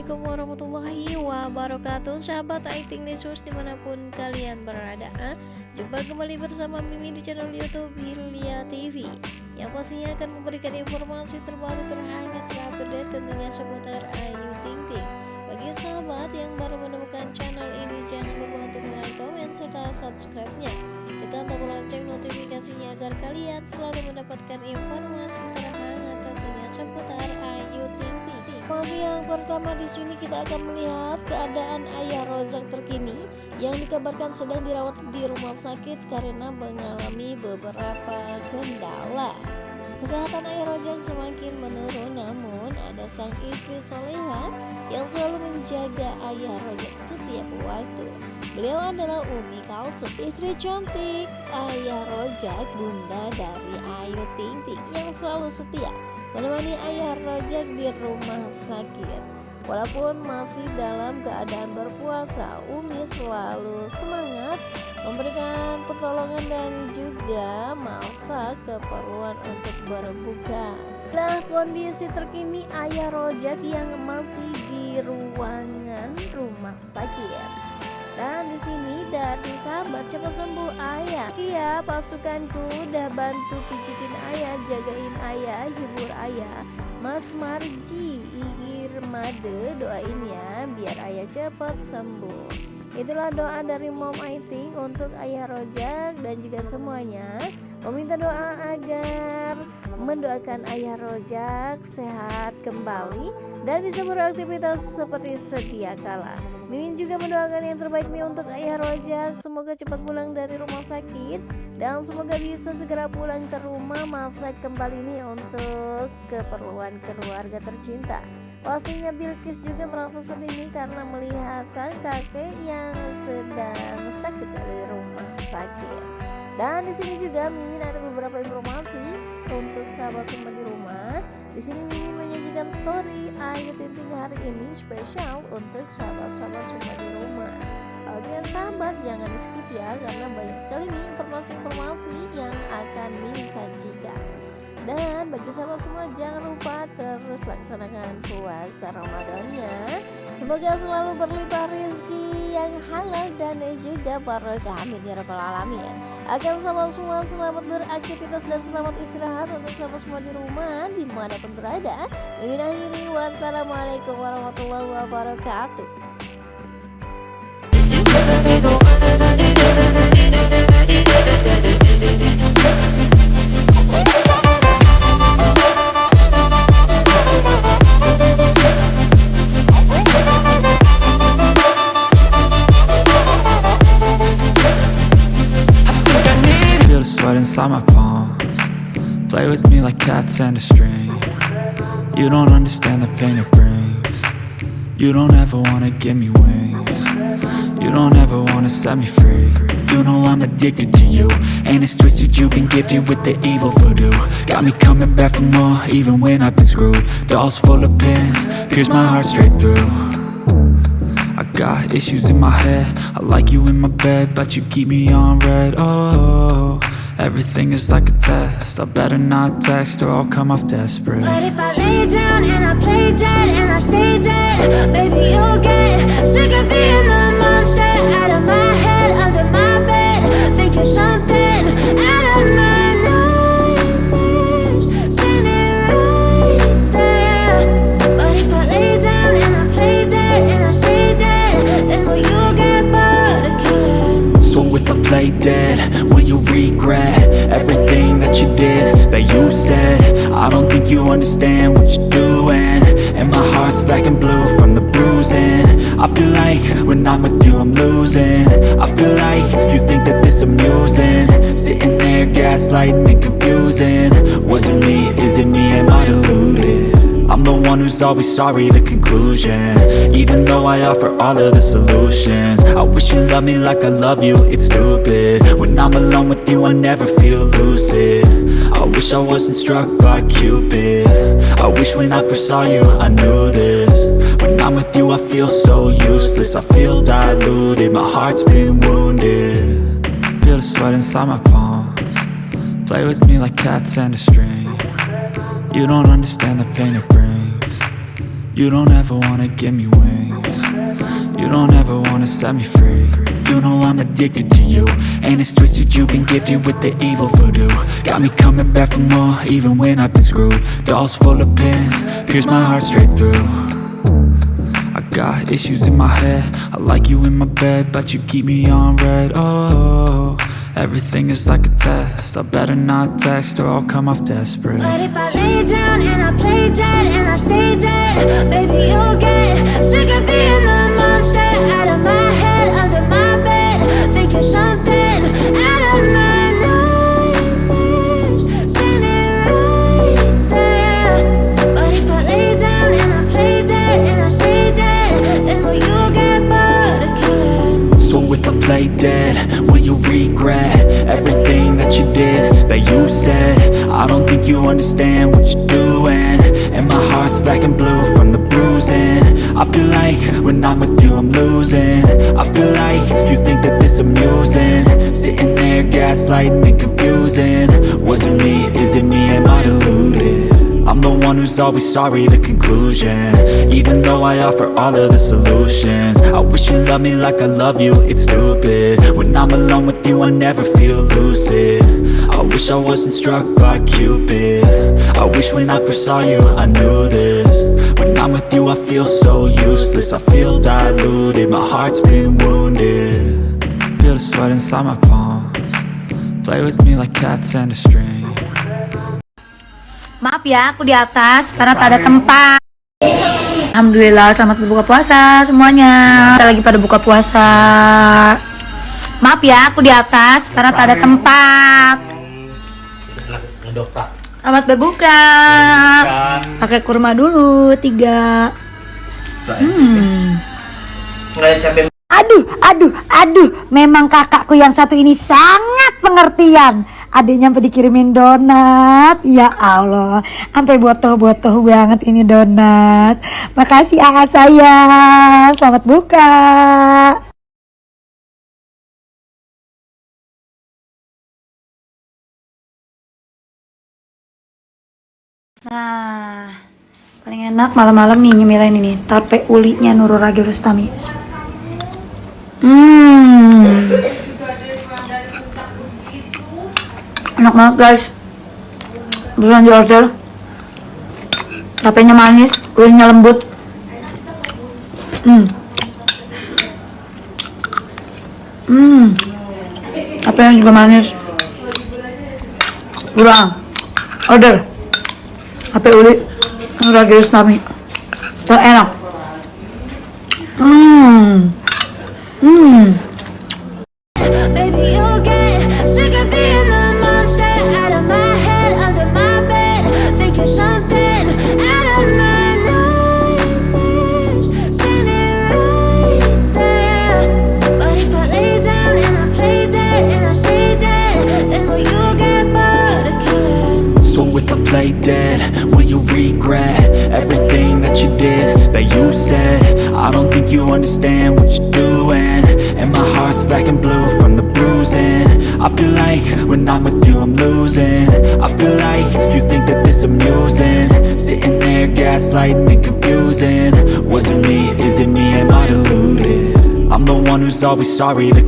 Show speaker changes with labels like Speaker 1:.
Speaker 1: Assalamualaikum warahmatullahi wabarakatuh. Sahabat Aiting News di mana pun kalian berada Jumpa kembali bersama Mimi di channel Youtube Hilya TV Yang pastinya akan memberikan informasi terbaru terhangat terupdate tentunya seputar Ayu Ting Ting. Bagi sahabat yang baru menemukan channel ini Jangan lupa untuk like, komen, serta subscribe-nya. Tekan tombol lonceng notifikasinya agar kalian selalu mendapatkan informasi terhangat seputar Ayu Ting Informasi yang pertama di sini kita akan melihat keadaan ayah Rozak terkini yang dikabarkan sedang dirawat di rumah sakit karena mengalami beberapa kendala. Kesehatan ayah Rozak semakin menurun namun ada sang istri soleha yang selalu menjaga ayah Rozak setiap waktu. Beliau adalah Umi Kalsum, istri cantik ayah Rojak, bunda dari Ayu Ting Ting yang selalu setia menemani ayah Rojak di rumah sakit. Walaupun masih dalam keadaan berpuasa, Umi selalu semangat memberikan pertolongan dan juga masak keperluan untuk berbuka. Nah, kondisi terkini ayah Rojak yang masih di ruangan rumah sakit. Dan di sini dari sahabat cepat sembuh ayah. Iya, pasukanku udah bantu pijitin ayah, jagain ayah, hibur ayah. Mas Marji, Igir Made doain ya biar ayah cepat sembuh. Itulah doa dari Mom Aiting untuk ayah Rojak dan juga semuanya meminta doa agar mendoakan ayah Rojak sehat kembali dan bisa beraktivitas seperti sedia kala. Mimin juga mendoakan yang terbaik nih untuk ayah Rojak Semoga cepat pulang dari rumah sakit Dan semoga bisa segera pulang ke rumah Masak kembali nih untuk keperluan keluarga tercinta Pastinya Bilkis juga merasa sedih karena melihat sang kakek yang sedang sakit dari rumah sakit. Dan di sini juga Mimin ada beberapa informasi untuk sahabat semua di rumah. Di sini Mimin menyajikan story Ayu Tinting hari ini spesial untuk sahabat-sahabat semua di rumah. Oke sahabat jangan skip ya karena banyak sekali nih informasi-informasi yang akan Mimin sajikan. Dan bagi sahabat semua jangan lupa terus laksanakan puasa Ramadannya Semoga selalu berlimpah rezeki yang halal dan juga barokah amin ya rabbal alamin. Akan sahabat semua selamat beraktivitas dan selamat istirahat untuk sahabat semua di rumah di mana pun berada. Mimin akhiri wassalamualaikum warahmatullahi wabarakatuh
Speaker 2: Play with me like cats and a string. You don't understand the pain it brings. You don't ever wanna give me wings. You don't ever wanna set me free. You know I'm addicted to you And it's twisted, you've been gifted with the evil voodoo. Got me coming back for more, even when I've been screwed. Dolls full of pins, pierce my heart straight through. I got issues in my head. I like you in my bed, but you keep me on red, oh Everything is like a test. I better not text or I'll come off desperate.
Speaker 3: But if I lay down and I play dead and I stay dead Baby, you'll get sick of being the monster Out of my head, under my bed Thinking something out of my nightmares. Standing right there. But if I lay down and I play dead and I stay dead Then will you get bored again?
Speaker 2: So if I play dead, will you regret Everything that you did, that you said. I don't think you understand what you're doing. And my heart's black and blue from the bruising. I feel like when I'm with you I'm losing. I feel like you think that this amusing. Sitting there gaslighting and confusing. Was it me, is it me, am I deluded? I'm the one who's always sorry, the conclusion. Even though I offer all of the solutions. I wish you loved me like I love you, it's stupid with you, I never feel lucid. I wish I wasn't struck by Cupid. I wish when I first saw you, I knew this. When I'm with you, I feel so useless. I feel diluted, my heart's been wounded. Feel the sweat inside my palms. Play with me like cats and a string. You don't understand the pain it brings. You don't ever wanna give me wings. You don't ever wanna set me free You know I'm addicted to you. And it's twisted you've been gifted with the evil voodoo. Got me coming back for more even when I've been screwed. Dolls full of pins, pierce my heart straight through. I got issues in my head. I like you in my bed But you keep me on red. Oh, everything is like a test. I better not text or I'll come off desperate.
Speaker 3: But if I lay down and I play dead, will you
Speaker 2: regret everything that you did, that you said? I don't think you understand what you're doing. And my heart's black and blue from the bruising. I feel like when I'm with you I'm losing. I feel like you think that this amusing. Sitting there gaslighting and confusing. Was it me, is it me, am I deluded? I'm the one who's always sorry, the conclusion. Even though I offer all of the solutions. I wish you loved me like I love you, it's stupid. When I'm alone with you, I never feel lucid. I wish I wasn't struck by Cupid. I wish when I first saw you, I knew this. When I'm with you, I feel so useless. I feel diluted, my heart's been wounded. Feel the sweat inside my palms. Play with me like cats and a string
Speaker 4: Maaf ya, aku di atas karena tak ada tempat. Alhamdulillah, selamat berbuka puasa semuanya. Kita lagi pada buka puasa. Maaf ya, aku di atas karena tak ada tempat. Selamat berbuka. Pakai kurma dulu tiga. Hmm.
Speaker 5: Aduh, aduh, aduh, memang kakakku yang satu ini sangat pengertian. Adiknya sampai dikirimin donat, ya Allah, sampai botoh-botoh banget ini donat. Makasih AA sayang, selamat buka.
Speaker 4: Nah, paling enak malam-malam nih nyemilin ini tape ulinya Nurul Rustami. Hmm. Enak banget guys. Beneran di order. Tapenya manis, ulinya lembut. Hmm. Hmm. Tapenya juga manis. Kurang. Order. Tape uli Nurul Rustami. Terenak.
Speaker 2: Play dead, will you regret everything that you did, that you said? I don't think you understand what you're doing. And my heart's black and blue from the bruising. I feel like when I'm with you I'm losing. I feel like you think that this amusing. Sitting there gaslighting and confusing. Was it me, is it me, am I deluded? I'm the one who's always sorry, the